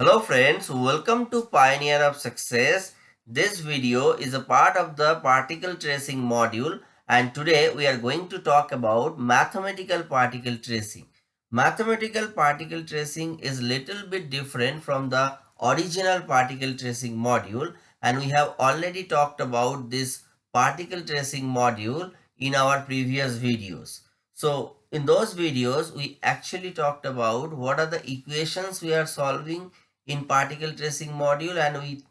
Hello friends, welcome to Pioneer of Success. This video is a part of the particle tracing module and today we are going to talk about mathematical particle tracing. Mathematical particle tracing is little bit different from the original particle tracing module and we have already talked about this particle tracing module in our previous videos. So in those videos, we actually talked about what are the equations we are solving in particle tracing module and we,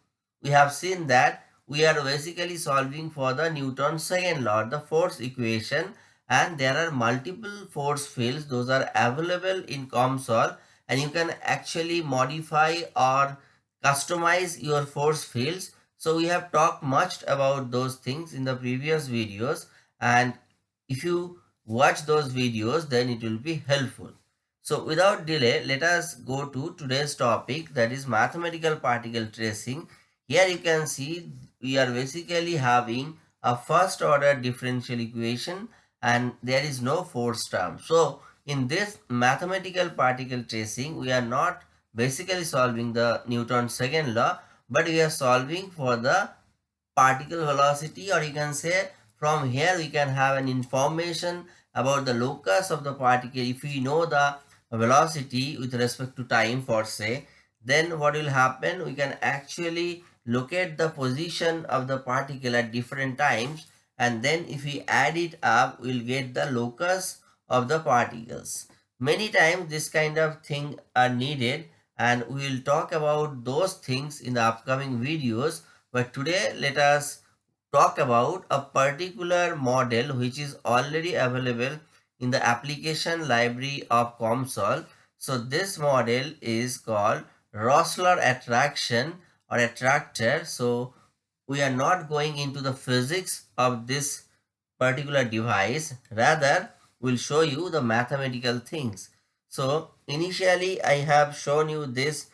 we have seen that we are basically solving for the Newton's second law, the force equation and there are multiple force fields. Those are available in COMSOL and you can actually modify or customize your force fields. So we have talked much about those things in the previous videos and if you watch those videos then it will be helpful. So without delay let us go to today's topic that is mathematical particle tracing. Here you can see we are basically having a first order differential equation and there is no force term. So in this mathematical particle tracing we are not basically solving the Newton's second law but we are solving for the particle velocity or you can say from here we can have an information about the locus of the particle. If we know the velocity with respect to time for say, then what will happen? We can actually locate the position of the particle at different times and then if we add it up, we'll get the locus of the particles. Many times this kind of thing are needed and we will talk about those things in the upcoming videos. But today let us talk about a particular model which is already available in the application library of COMSOL. So this model is called Rossler attraction or attractor. So we are not going into the physics of this particular device. Rather, we'll show you the mathematical things. So initially I have shown you this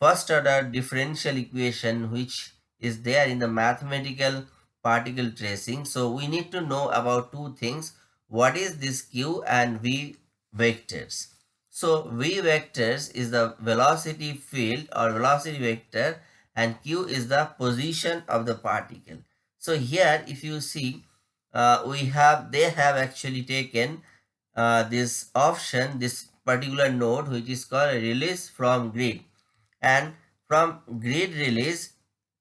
first order differential equation which is there in the mathematical particle tracing. So we need to know about two things. What is this q and v vectors? So v vectors is the velocity field or velocity vector and q is the position of the particle. So here if you see uh, we have they have actually taken uh, this option this particular node which is called release from grid and from grid release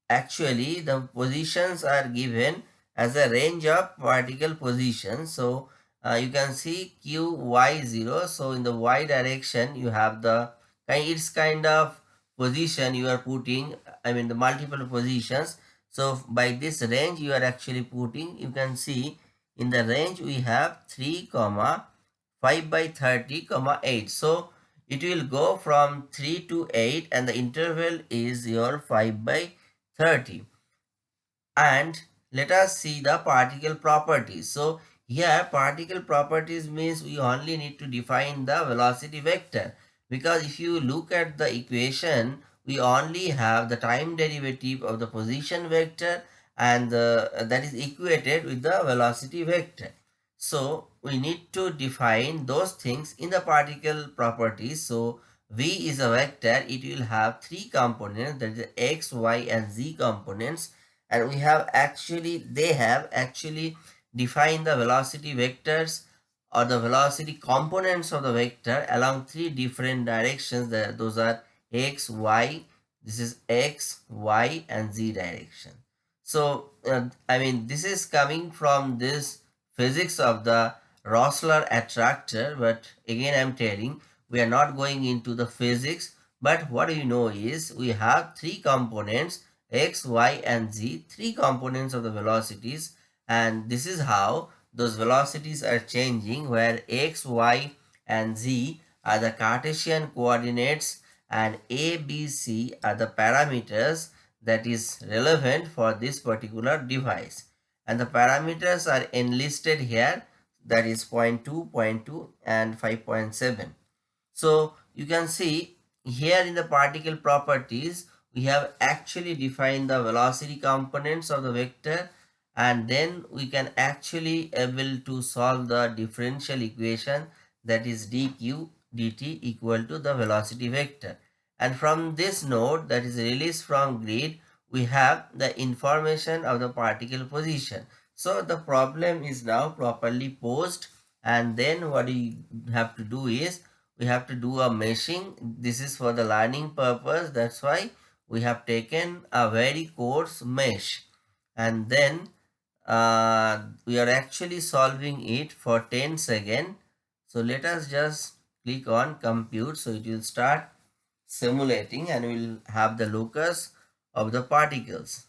actually the positions are given as a range of particle positions so uh, you can see q y 0 so in the y direction you have the it's kind of position you are putting i mean the multiple positions. So by this range you are actually putting you can see in the range we have 3 comma 5 by 30 comma 8 so it will go from 3 to 8 and the interval is your 5 by 30 and let us see the particle properties. So here particle properties means we only need to define the velocity vector. Because if you look at the equation we only have the time derivative of the position vector and the, that is equated with the velocity vector. So we need to define those things in the particle properties. So V is a vector, it will have three components that is x, y and z components. And we have actually, they have actually defined the velocity vectors or the velocity components of the vector along three different directions that those are x, y, this is x, y and z direction. So, uh, I mean this is coming from this physics of the rossler attractor but again I am telling we are not going into the physics but what we know is we have three components x y and z three components of the velocities and this is how those velocities are changing where x y and z are the cartesian coordinates and a b c are the parameters that is relevant for this particular device. And the parameters are enlisted here that is 0 0.2 0.2 and 5.7 so you can see here in the particle properties, we have actually defined the velocity components of the vector and then we can actually able to solve the differential equation that is dq dt equal to the velocity vector. And from this node that is released from grid we have the information of the particle position. So the problem is now properly posed. And then what we have to do is we have to do a meshing. This is for the learning purpose. That's why we have taken a very coarse mesh. And then uh, we are actually solving it for 10 seconds so let us just click on compute. So it will start simulating and we'll have the locus of the particles.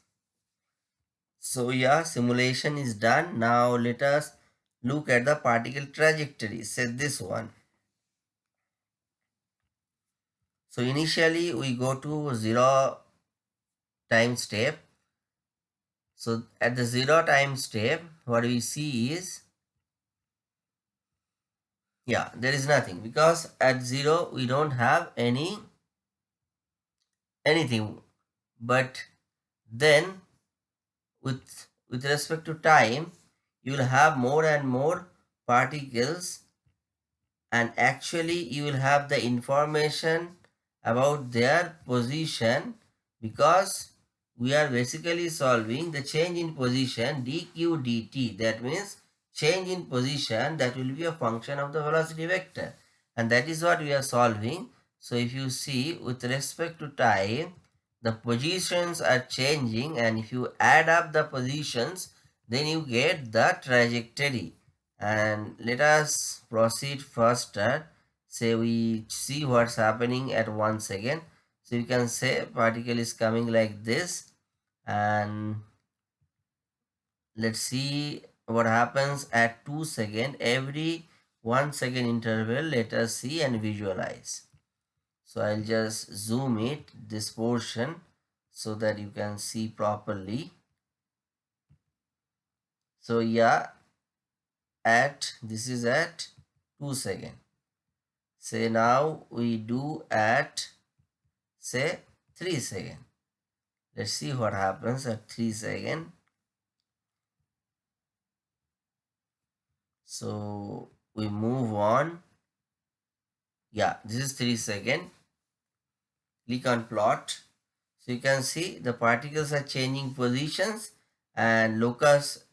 So yeah simulation is done. Now let us look at the particle trajectory. Say this one. So initially we go to zero time step so at the zero time step, what we see is, yeah, there is nothing because at zero we don't have any anything. But then with with respect to time, you will have more and more particles and actually you will have the information about their position because we are basically solving the change in position dq dt. That means change in position that will be a function of the velocity vector. And that is what we are solving. So if you see with respect to time, the positions are changing and if you add up the positions, then you get the trajectory. And let us proceed faster. Say we see what's happening at one second. So you can say particle is coming like this. And let's see what happens at 2 second. Every 1 second interval let us see and visualize. So i'll just zoom it this portion so that you can see properly. So yeah at this is at 2 second. Say now we do at say 3 second Let's see what happens at 3 second. So we move on. Yeah, this is 3 second. Click on plot. So you can see the particles are changing positions and locus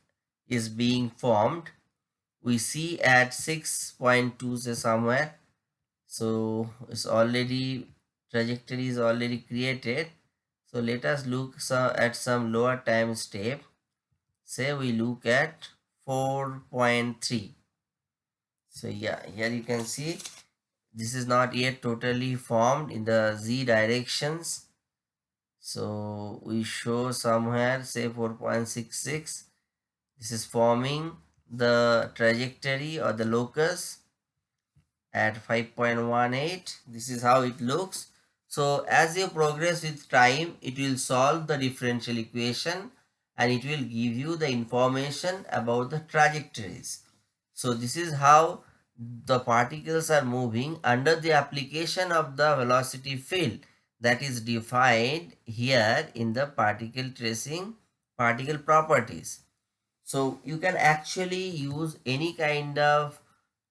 is being formed. We see at 6.2 say somewhere. So it's already trajectory is already created so let us look at some lower time step. Say we look at 4.3. So yeah, here you can see this is not yet totally formed in the z directions. So we show somewhere say 4.66. This is forming the trajectory or the locus at 5.18. This is how it looks so as you progress with time, it will solve the differential equation and it will give you the information about the trajectories. So this is how the particles are moving under the application of the velocity field that is defined here in the particle tracing particle properties. So you can actually use any kind of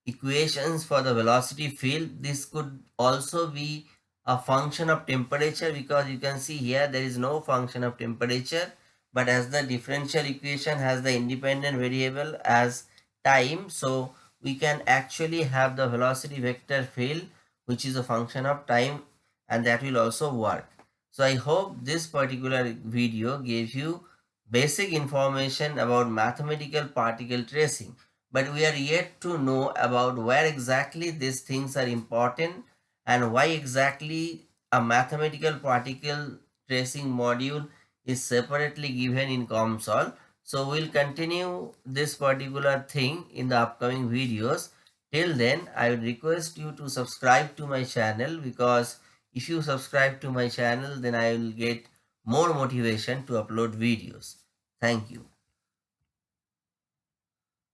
equations for the velocity field. This could also be a function of temperature because you can see here there is no function of temperature but as the differential equation has the independent variable as time so we can actually have the velocity vector field which is a function of time and that will also work. So i hope this particular video gave you basic information about mathematical particle tracing but we are yet to know about where exactly these things are important and why exactly a mathematical particle tracing module is separately given in COMSOL. So we'll continue this particular thing in the upcoming videos. Till then, I would request you to subscribe to my channel because if you subscribe to my channel, then I will get more motivation to upload videos. Thank you.